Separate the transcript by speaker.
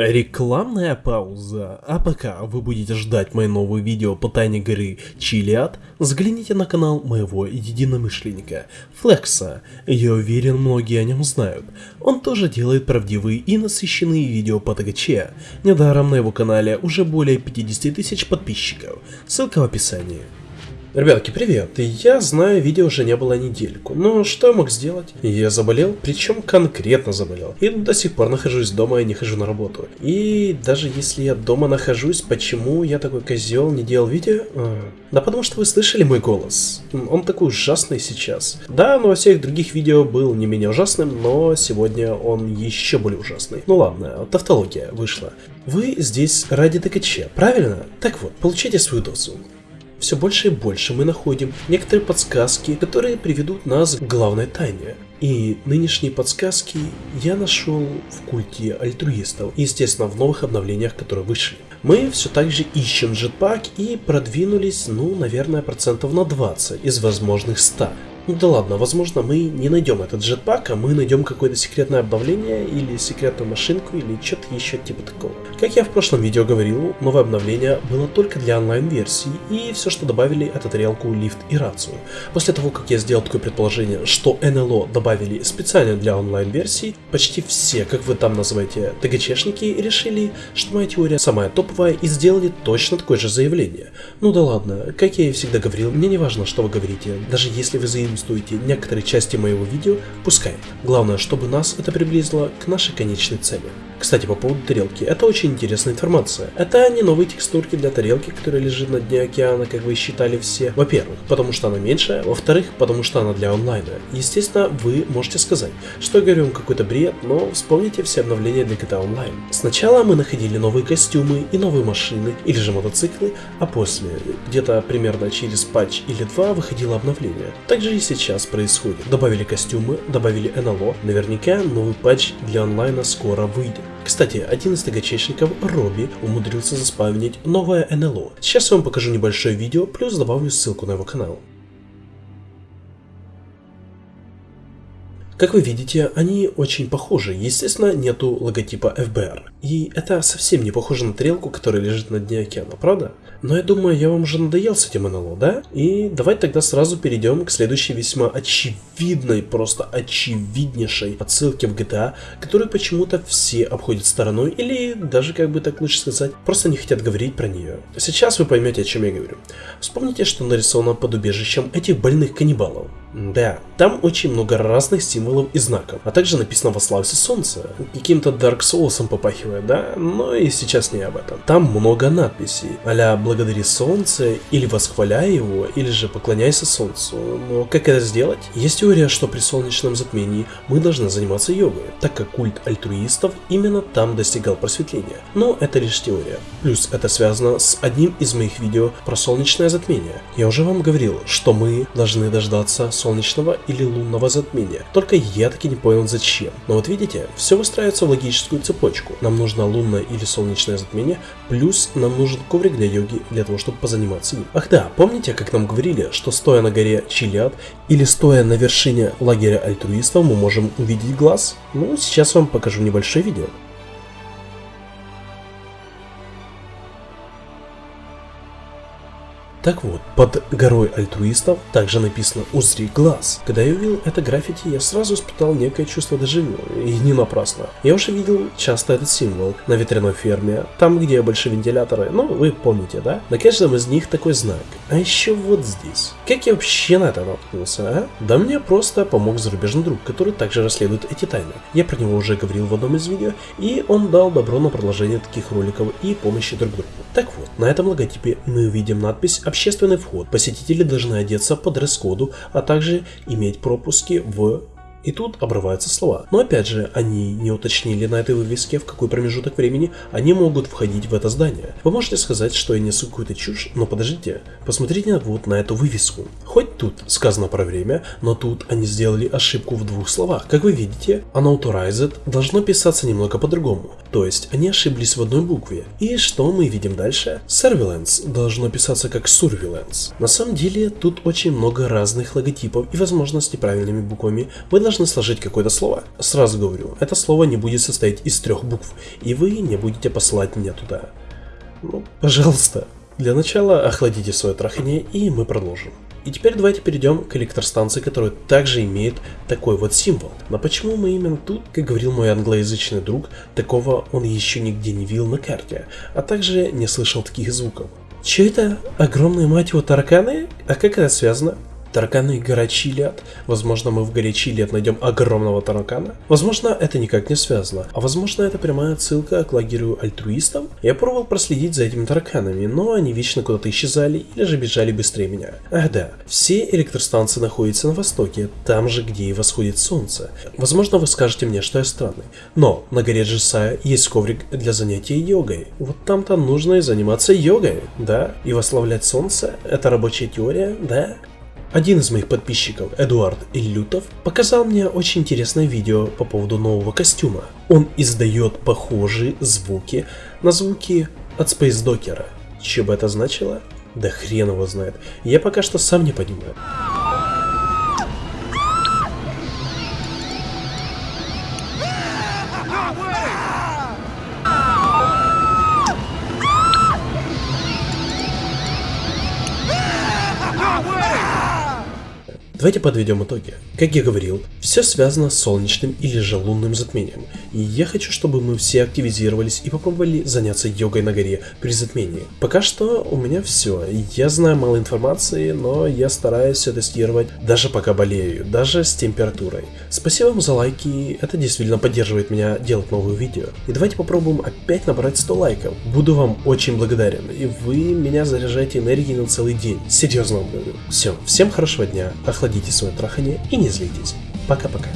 Speaker 1: Рекламная пауза. А пока вы будете ждать мои новые видео по тайне горы Чилиад, взгляните на канал моего единомышленника Флекса. Я уверен, многие о нем знают. Он тоже делает правдивые и насыщенные видео по ТГЧ. Недаром на его канале уже более 50 тысяч подписчиков. Ссылка в описании. Ребятки, привет! Я знаю, видео уже не было недельку, но что я мог сделать? Я заболел, причем конкретно заболел. И до сих пор нахожусь дома и не хожу на работу. И даже если я дома нахожусь, почему я такой козел не делал видео? А, да потому что вы слышали мой голос. Он такой ужасный сейчас. Да, но во всех других видео был не менее ужасным, но сегодня он еще более ужасный. Ну ладно, тавтология вышла. Вы здесь ради ТКЧ, правильно? Так вот, получайте свою дозу все больше и больше мы находим некоторые подсказки, которые приведут нас к главной тайне. И нынешние подсказки я нашел в культе альтруистов, естественно в новых обновлениях, которые вышли. Мы все так же ищем джетпак и продвинулись, ну, наверное, процентов на 20 из возможных 100. Ну да ладно, возможно мы не найдем этот джетпак, а мы найдем какое-то секретное обновление или секретную машинку или что-то еще типа такого. Как я в прошлом видео говорил, новое обновление было только для онлайн-версии и все, что добавили, это тарелку, лифт и рацию. После того, как я сделал такое предположение, что НЛО добавили специально для онлайн-версии, почти все, как вы там называете, ТГЧшники решили, что моя теория самая топовая и сделали точно такое же заявление. Ну да ладно, как я и всегда говорил, мне не важно, что вы говорите, даже если вы заявите заимствуете некоторые части моего видео, пускай. Главное, чтобы нас это приблизило к нашей конечной цели. Кстати, по поводу тарелки, это очень интересная информация. Это не новые текстурки для тарелки, которая лежит на дне океана, как вы считали все. Во-первых, потому что она меньшая, во-вторых, потому что она для онлайна. Естественно, вы можете сказать, что я говорю вам какой-то бред, но вспомните все обновления для GTA Online. Сначала мы находили новые костюмы и новые машины, или же мотоциклы, а после, где-то примерно через патч или два, выходило обновление. Также сейчас происходит. Добавили костюмы, добавили НЛО, наверняка новый патч для онлайна скоро выйдет. Кстати, один из тагачечников, Робби, умудрился заспавнить новое НЛО. Сейчас я вам покажу небольшое видео, плюс добавлю ссылку на его канал. Как вы видите, они очень похожи. Естественно, нету логотипа FBR. И это совсем не похоже на тарелку, которая лежит на дне океана, правда? Но я думаю, я вам уже надоел с этим НЛО, да? И давайте тогда сразу перейдем к следующей весьма очевидной, просто очевиднейшей отсылке в GTA, которую почему-то все обходят стороной, или даже, как бы так лучше сказать, просто не хотят говорить про нее. Сейчас вы поймете, о чем я говорю. Вспомните, что нарисовано под убежищем этих больных каннибалов. Да, там очень много разных символов и знаков, а также написано «Во славе солнца». Каким-то Dark Souls попахивает, да? Но и сейчас не об этом. Там много надписей, а «Благодари солнце» или «Восхваляй его», или же «Поклоняйся солнцу». Но как это сделать? Есть теория, что при солнечном затмении мы должны заниматься йогой, так как культ альтруистов именно там достигал просветления. Но это лишь теория. Плюс это связано с одним из моих видео про солнечное затмение. Я уже вам говорил, что мы должны дождаться солнечного или лунного затмения. Только я таки не понял зачем. Но вот видите, все выстраивается в логическую цепочку. Нам нужно лунное или солнечное затмение, плюс нам нужен коврик для йоги для того, чтобы позаниматься им. Ах да, помните, как нам говорили, что стоя на горе Чилиад или стоя на вершине лагеря альтруистов мы можем увидеть глаз? Ну, сейчас вам покажу небольшое видео. Так вот, под горой альтруистов также написано «Узри глаз». Когда я увидел это граффити, я сразу испытал некое чувство дежавю, и не напрасно. Я уже видел часто этот символ на ветряной ферме, там где большие вентиляторы, ну вы помните, да? На каждом из них такой знак. А еще вот здесь. Как я вообще на это наткнулся, а? Да мне просто помог зарубежный друг, который также расследует эти тайны. Я про него уже говорил в одном из видео, и он дал добро на продолжение таких роликов и помощи друг другу. Так вот, на этом логотипе мы увидим надпись общественный вход. Посетители должны одеться по дресс-коду, а также иметь пропуски в и тут обрываются слова. Но опять же, они не уточнили на этой вывеске, в какой промежуток времени они могут входить в это здание. Вы можете сказать, что я несу какую-то чушь, но подождите, посмотрите вот на эту вывеску. Хоть тут сказано про время, но тут они сделали ошибку в двух словах. Как вы видите, unauthorized должно писаться немного по-другому. То есть они ошиблись в одной букве. И что мы видим дальше? Surveillance должно писаться как surveillance. На самом деле тут очень много разных логотипов и возможно с неправильными буквами вы должны сложить какое-то слово. Сразу говорю, это слово не будет состоять из трех букв и вы не будете посылать меня туда. Ну, пожалуйста. Для начала охладите свое трахание и мы продолжим. И теперь давайте перейдем к электростанции, которая также имеет такой вот символ. Но почему мы именно тут, как говорил мой англоязычный друг, такого он еще нигде не видел на карте, а также не слышал таких звуков. Че это? Огромные мать его тараканы? А как это связано? Тараканы гора Чилиад. Возможно, мы в горе Чилиад найдем огромного таракана. Возможно, это никак не связано. А возможно, это прямая отсылка к лагерю альтруистов. Я пробовал проследить за этими тараканами, но они вечно куда-то исчезали или же бежали быстрее меня. Ах да, все электростанции находятся на востоке, там же, где и восходит солнце. Возможно, вы скажете мне, что я странный. Но на горе Джесая есть коврик для занятия йогой. Вот там-то нужно и заниматься йогой, да? И восславлять солнце? Это рабочая теория, да? Один из моих подписчиков, Эдуард Иллютов, показал мне очень интересное видео по поводу нового костюма. Он издает похожие звуки на звуки от Space Docker. Что бы это значило? Да хрен его знает. Я пока что сам не понимаю. Давайте подведем итоги. Как я говорил, все связано с солнечным или же лунным затмением. И я хочу, чтобы мы все активизировались и попробовали заняться йогой на горе при затмении. Пока что у меня все. Я знаю мало информации, но я стараюсь все тестировать, даже пока болею, даже с температурой. Спасибо вам за лайки, это действительно поддерживает меня делать новые видео. И давайте попробуем опять набрать 100 лайков. Буду вам очень благодарен, и вы меня заряжаете энергией на целый день. Серьезно вам говорю. Все, всем хорошего дня, охладите свое трахание и не злитесь. Пока-пока.